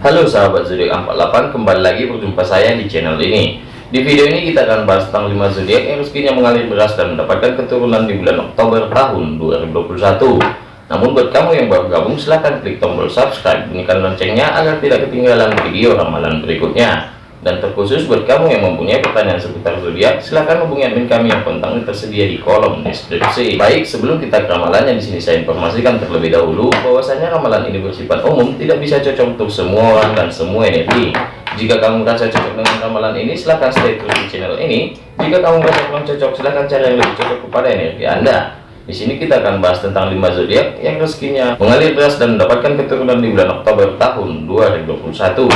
Halo sahabat zodiak 48 kembali lagi berjumpa saya di channel ini. Di video ini kita akan bahas tentang 5 zodiak yang rezekinya mengalir beras dan mendapatkan keturunan di bulan Oktober tahun 2021 namun buat kamu yang baru gabung silahkan klik tombol subscribe bunyikan loncengnya agar tidak ketinggalan video ramalan berikutnya dan terkhusus buat kamu yang mempunyai pertanyaan seputar zodiak, silahkan hubungi admin kami yang kontaknya tersedia di kolom deskripsi. Baik, sebelum kita ke ramalannya di sini saya informasikan terlebih dahulu bahwasanya ramalan ini bersifat umum, tidak bisa cocok untuk semua orang dan semua energi. Jika kamu merasa cocok dengan ramalan ini, silahkan stay terus di channel ini. Jika kamu merasa kurang cocok, silahkan cari yang lebih cocok kepada energi Anda. Di sini kita akan bahas tentang 5 zodiak yang rezekinya mengalir deras dan mendapatkan keturunan di bulan Oktober tahun 2021.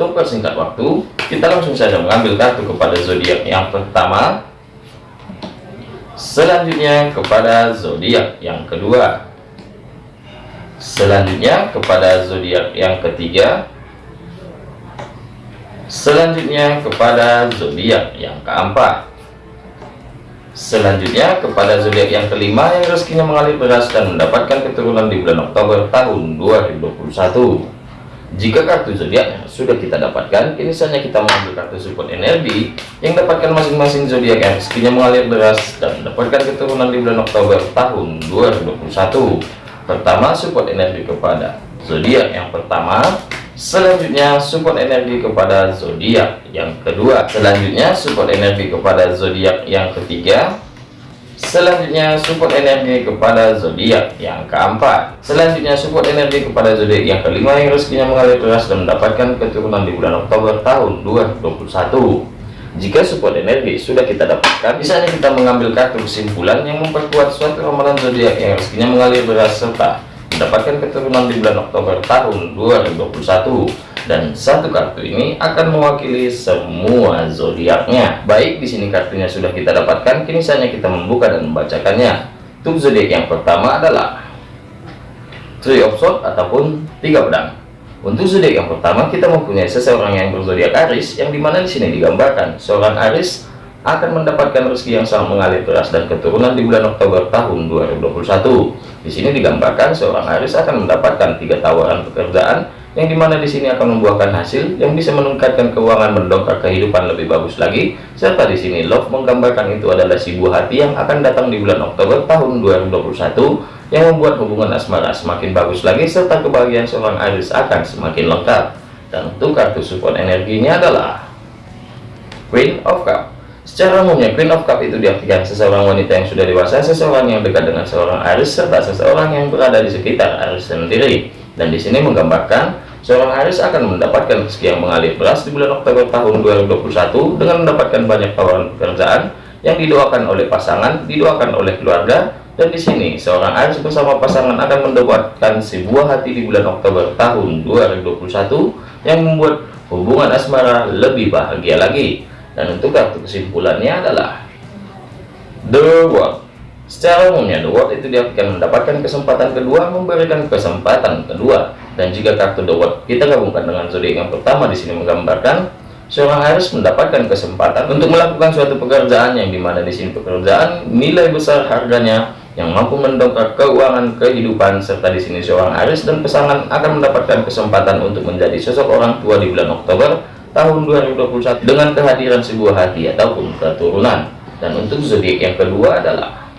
Untuk persingkat waktu, kita langsung saja mengambil kartu kepada zodiak yang pertama. Selanjutnya kepada zodiak yang kedua. Selanjutnya kepada zodiak yang ketiga. Selanjutnya kepada zodiak yang keempat. Selanjutnya kepada zodiak yang kelima yang rezekinya mengalir beras dan mendapatkan keturunan di bulan Oktober tahun 2021. Jika kartu zodiaknya sudah kita dapatkan, kini saatnya kita mengambil kartu support energi yang dapatkan masing-masing zodiak yang rezekinya mengalir deras dan mendapatkan keturunan di bulan Oktober tahun 2021. Pertama, support energi kepada zodiak. Yang pertama, selanjutnya support energi kepada zodiak. Yang kedua, selanjutnya support energi kepada zodiak. Yang ketiga, Selanjutnya support energi kepada zodiak yang keempat. Selanjutnya support energi kepada zodiak yang kelima yang rezekinya mengalir deras dan mendapatkan keturunan di bulan Oktober tahun 2021. Jika support energi sudah kita dapatkan, misalnya kita mengambil kartu kesimpulan yang memperkuat suatu ramalan zodiak yang rezekinya mengalir deras serta mendapatkan keturunan di bulan Oktober tahun 2021 dan satu kartu ini akan mewakili semua zodiaknya. Baik, di sini kartunya sudah kita dapatkan, kini saatnya kita membuka dan membacakannya. Untuk zodiak yang pertama adalah Three of Swords ataupun tiga pedang. Untuk zodiak yang pertama kita mempunyai seseorang yang berzodiak Aris, yang di mana di sini digambarkan seorang Aris akan mendapatkan rezeki yang sangat mengalir deras dan keturunan di bulan Oktober tahun 2021. Di sini digambarkan seorang Aris akan mendapatkan tiga tawaran pekerjaan yang di mana di sini akan membuahkan hasil yang bisa meningkatkan keuangan mendongkrak kehidupan lebih bagus lagi. Serta di sini love menggambarkan itu adalah si buah hati yang akan datang di bulan Oktober tahun 2021 yang membuat hubungan asmara semakin bagus lagi serta kebahagiaan seorang Aris akan semakin lengkap. Dan untuk kartu support energinya adalah Queen of Cup. Secara umumnya Queen of Cup itu diartikan seseorang wanita yang sudah dewasa, seseorang yang dekat dengan seorang Aris serta seseorang yang berada di sekitar Aris sendiri dan di sini menggambarkan seorang Aris akan mendapatkan rezeki yang mengalir beras di bulan Oktober tahun 2021 dengan mendapatkan banyak tawaran pekerjaan yang didoakan oleh pasangan, didoakan oleh keluarga, dan di sini seorang Aris bersama pasangan akan mendapatkan sebuah hati di bulan Oktober tahun 2021 yang membuat hubungan asmara lebih bahagia lagi. Dan untuk kartu kesimpulannya adalah The World Secara umumnya, The World itu diartikan mendapatkan kesempatan kedua, memberikan kesempatan kedua. Dan jika kartu The World kita gabungkan dengan zodiak yang pertama di sini menggambarkan seorang harus mendapatkan kesempatan untuk melakukan suatu pekerjaan yang di mana di sini pekerjaan nilai besar harganya yang mampu mendongkrak keuangan kehidupan serta di sini seorang Aris dan pasangan akan mendapatkan kesempatan untuk menjadi sosok orang tua di bulan Oktober tahun 2021 dengan kehadiran sebuah hati ataupun keturunan dan untuk zodiak yang kedua adalah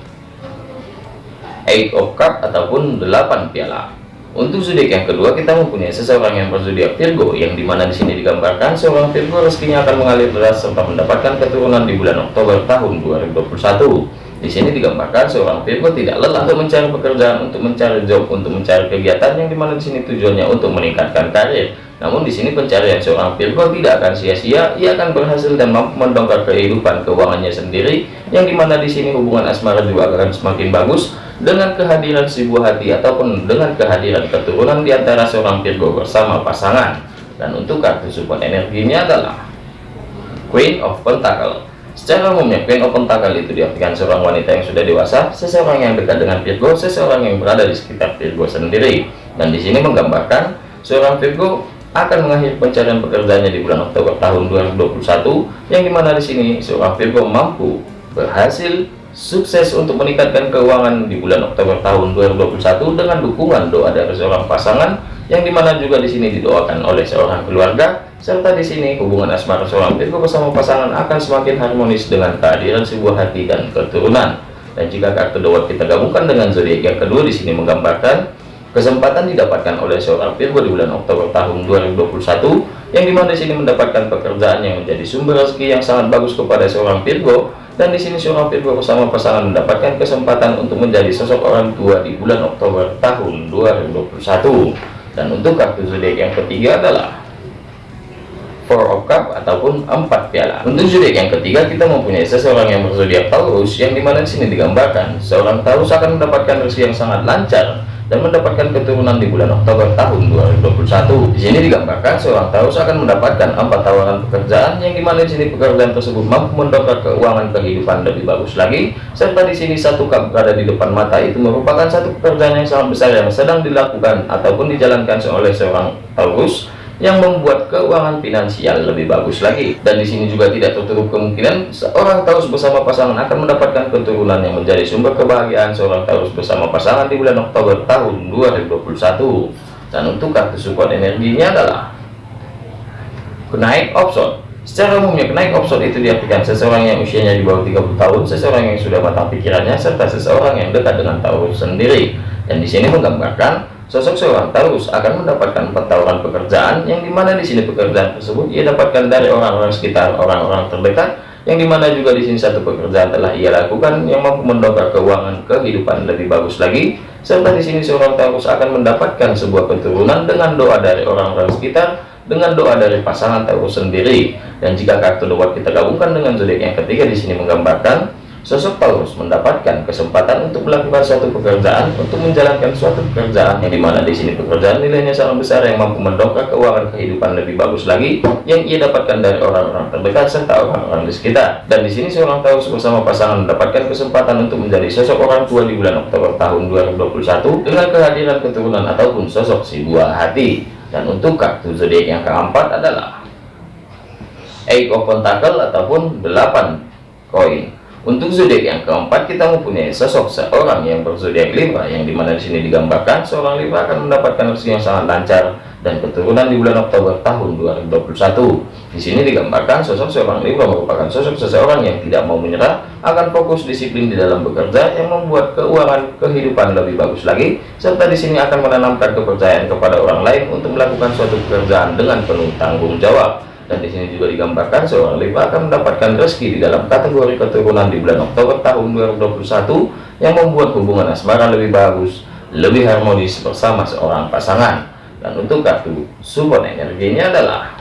Eight of Cup ataupun 8 piala. Untuk zodiak yang kedua kita mempunyai seseorang yang berzodiak Virgo yang di mana di sini digambarkan seorang Virgo rezekinya akan mengalir deras serta mendapatkan keturunan di bulan Oktober tahun 2021. Di sini digambarkan seorang Virgo tidak lelah untuk mencari pekerjaan, untuk mencari job, untuk mencari kegiatan yang di mana di sini tujuannya untuk meningkatkan karir. Namun di sini pencarian seorang Virgo tidak akan sia-sia, ia akan berhasil dan mampu mendongkrak kehidupan keuangannya sendiri, yang di mana di sini hubungan asmara juga akan semakin bagus dengan kehadiran si buah hati ataupun dengan kehadiran keturunan di antara seorang Virgo bersama pasangan. Dan untuk kartu support energinya adalah Queen of Pentacle. Secara umumnya Queen of Pentacle itu diartikan seorang wanita yang sudah dewasa, seseorang yang dekat dengan Virgo, seseorang yang berada di sekitar Virgo sendiri. Dan di sini menggambarkan seorang Virgo akan mengakhiri pencarian pekerjaannya di bulan Oktober tahun 2021 yang di mana di sini seorang Virgo mampu berhasil sukses untuk meningkatkan keuangan di bulan Oktober tahun 2021 dengan dukungan doa dari seorang pasangan yang di mana juga di sini didoakan oleh seorang keluarga serta di sini hubungan asmara seorang Virgo bersama pasangan akan semakin harmonis dengan kehadiran sebuah hati dan keturunan. Dan jika kartu dawat kita gabungkan dengan zodiak yang kedua di sini menggambarkan kesempatan didapatkan oleh seorang Virgo di bulan Oktober tahun 2021 yang di mana di sini mendapatkan pekerjaan yang menjadi sumber rezeki yang sangat bagus kepada seorang Virgo dan di sini Virgo bersama pasangan mendapatkan kesempatan untuk menjadi sosok orang tua di bulan Oktober tahun 2021 dan untuk kartu zodiak yang ketiga adalah Four of Cup ataupun empat piala. Untuk zodiak yang ketiga kita mempunyai seseorang yang berzodiak Taurus yang di mana di sini digambarkan seorang Taurus akan mendapatkan rezeki yang sangat lancar dan mendapatkan keturunan di bulan Oktober tahun 2021. Di sini digambarkan seorang Taurus akan mendapatkan empat tawaran pekerjaan yang di mana di sini pekerjaan tersebut mampu mendongkrak keuangan kehidupan lebih bagus lagi. Serta di sini satu cup berada di depan mata itu merupakan satu pekerjaan yang sangat besar yang sedang dilakukan ataupun dijalankan oleh seorang Taurus yang membuat keuangan finansial lebih bagus lagi. Dan di sini juga tidak tertutup kemungkinan seorang Taurus bersama pasangan akan mendapatkan keturunan yang menjadi sumber kebahagiaan seorang Taurus bersama pasangan di bulan Oktober tahun 2021 dan untuk kartu support energinya adalah kenaik option secara umumnya kenaik option itu diartikan seseorang yang usianya di bawah 30 tahun seseorang yang sudah matang pikirannya serta seseorang yang dekat dengan Taurus sendiri. Dan di sini menggambarkan Sosok seorang Taurus akan mendapatkan tawaran pekerjaan yang di mana di sini pekerjaan tersebut ia dapatkan dari orang-orang sekitar orang-orang terdekat yang di mana juga di sini satu pekerjaan telah ia lakukan yang mampu mendongkrak keuangan kehidupan lebih bagus lagi. Serta di sini seorang Taurus akan mendapatkan sebuah keturunan dengan doa dari orang-orang sekitar dengan doa dari pasangan Taurus sendiri. Dan jika kartu doa kita gabungkan dengan zodiak yang ketiga di sini menggambarkan Sosok Paulus mendapatkan kesempatan untuk melakukan suatu pekerjaan untuk menjalankan suatu pekerjaan yang di mana di sini pekerjaan nilainya sangat besar yang mampu mendongkrak keuangan kehidupan lebih bagus lagi yang ia dapatkan dari orang-orang terdekat serta orang-orang di sekitar. Dan di sini seorang Taurus bersama pasangan mendapatkan kesempatan untuk menjadi sosok orang tua di bulan Oktober tahun 2021 dengan kehadiran keturunan ataupun sosok si buah hati. Dan untuk kartu zodiak yang keempat adalah Eight of Pentacle ataupun 8 koin. Untuk zodiak yang keempat kita mempunyai sosok seorang yang berzodiak Libra yang di mana di sini digambarkan seorang Libra akan mendapatkan rezeki yang sangat lancar dan keturunan di bulan Oktober tahun 2021. Di sini digambarkan sosok seorang Libra merupakan sosok seseorang yang tidak mau menyerah, akan fokus disiplin di dalam bekerja yang membuat keuangan kehidupan lebih bagus lagi, serta di sini akan menanamkan kepercayaan kepada orang lain untuk melakukan suatu pekerjaan dengan penuh tanggung jawab dan di sini juga digambarkan seorang Libra akan mendapatkan rezeki di dalam kategori keturunan di bulan Oktober tahun 2021 yang membuat hubungan asmara lebih bagus, lebih harmonis bersama seorang pasangan. Dan untuk kartu support energinya adalah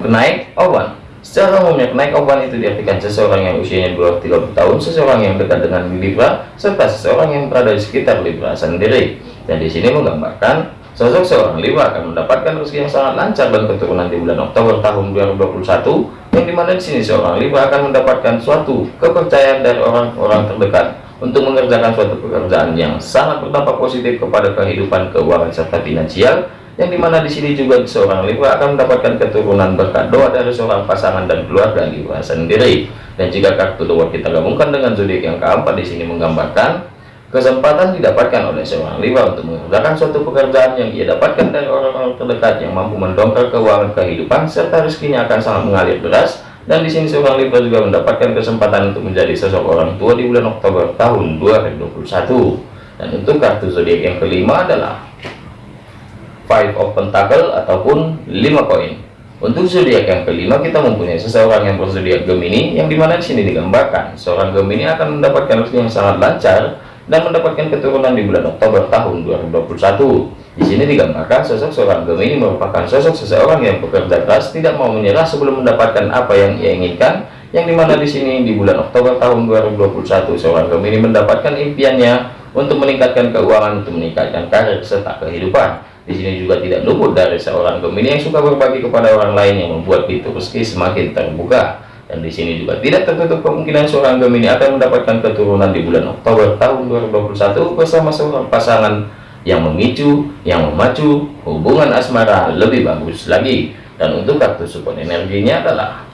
kenaik oban. Secara umumnya kenaik oban itu diartikan seseorang yang usianya di bawah 30 tahun, seseorang yang dekat dengan Libra, serta seseorang yang berada di sekitar Libra sendiri. Dan di sini menggambarkan Sosok seorang Libra akan mendapatkan rezeki yang sangat lancar dan keturunan di bulan Oktober tahun 2021 yang di mana di sini seorang Libra akan mendapatkan suatu kepercayaan dari orang-orang terdekat untuk mengerjakan suatu pekerjaan yang sangat berdampak positif kepada kehidupan keuangan serta finansial yang di mana di sini juga seorang Libra akan mendapatkan keturunan berkat doa dari seorang pasangan dan keluarga Libra sendiri. Dan jika kartu doa kita gabungkan dengan zodiak yang keempat di sini menggambarkan Kesempatan didapatkan oleh seorang Libra untuk mengerjakan suatu pekerjaan yang ia dapatkan dari orang-orang terdekat yang mampu mendongkrak keuangan kehidupan serta rezekinya akan sangat mengalir deras. Dan di sini seorang Libra juga mendapatkan kesempatan untuk menjadi sosok orang tua di bulan Oktober tahun 2021 dan untuk kartu zodiak yang kelima adalah Five of Pentacle ataupun 5 koin. Untuk zodiak yang kelima kita mempunyai seseorang yang berzodiak Gemini yang di mana di sini digambarkan seorang Gemini akan mendapatkan rezeki yang sangat lancar dan mendapatkan keturunan di bulan Oktober tahun 2021. Di sini digambarkan sosok seorang Gemini merupakan sosok seseorang yang bekerja keras, tidak mau menyerah sebelum mendapatkan apa yang ia inginkan. Yang di mana di sini di bulan Oktober tahun 2021 seorang Gemini mendapatkan impiannya untuk meningkatkan keuangan, untuk meningkatkan karir serta kehidupan. Di sini juga tidak luput dari seorang Gemini yang suka berbagi kepada orang lain yang membuat pintu rezeki semakin terbuka dan di sini juga tidak tertutup kemungkinan seorang Gemini akan mendapatkan keturunan di bulan Oktober tahun 2021 bersama seorang pasangan yang memicu, yang memacu hubungan asmara lebih bagus lagi. Dan untuk kartu support energinya adalah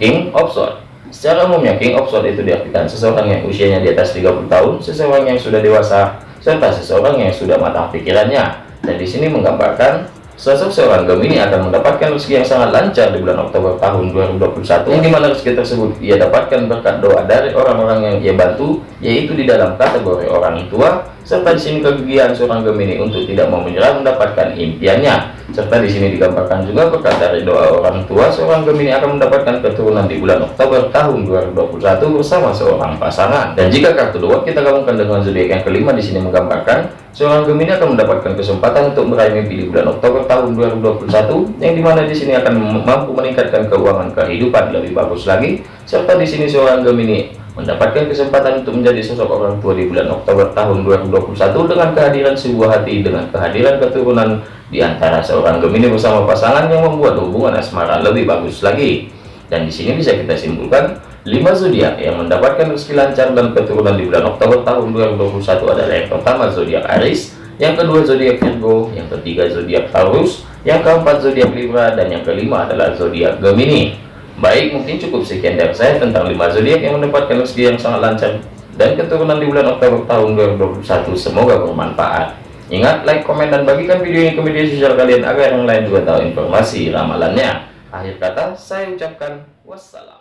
King of Swords. Secara umumnya King of Swords itu diartikan seseorang yang usianya di atas 30 tahun, seseorang yang sudah dewasa, serta seseorang yang sudah matang pikirannya. Dan di sini menggambarkan Sosok seorang Gemini akan mendapatkan rezeki yang sangat lancar di bulan Oktober tahun 2021 yang di mana rezeki tersebut ia dapatkan berkat doa dari orang-orang yang ia bantu yaitu di dalam kategori orang tua serta di sini kegigihan seorang Gemini untuk tidak mau menyerah mendapatkan impiannya. Serta di sini digambarkan juga berkat dari doa orang tua seorang Gemini akan mendapatkan keturunan di bulan Oktober tahun 2021 bersama seorang pasangan. Dan jika kartu dua kita gabungkan dengan zodiak yang kelima di sini menggambarkan Seorang Gemini akan mendapatkan kesempatan untuk meraih mimpi di bulan Oktober tahun 2021 yang di mana di sini akan mampu meningkatkan keuangan kehidupan lebih bagus lagi. Serta di sini seorang Gemini mendapatkan kesempatan untuk menjadi sosok orang tua di bulan Oktober tahun 2021 dengan kehadiran sebuah hati dengan kehadiran keturunan di antara seorang Gemini bersama pasangan yang membuat hubungan asmara lebih bagus lagi dan di sini bisa kita simpulkan 5 zodiak yang mendapatkan rezeki lancar dan keturunan di bulan Oktober tahun 2021 adalah yang pertama zodiak Aries, yang kedua zodiak Virgo, yang ketiga zodiak Taurus, yang keempat zodiak Libra dan yang kelima adalah zodiak Gemini. Baik, mungkin cukup sekian dari saya tentang 5 zodiak yang mendapatkan rezeki yang sangat lancar dan keturunan di bulan Oktober tahun 2021. Semoga bermanfaat. Ingat, like, komen, dan bagikan video ini ke media sosial kalian agar yang lain juga tahu informasi ramalannya. Akhir kata, saya ucapkan wassalam.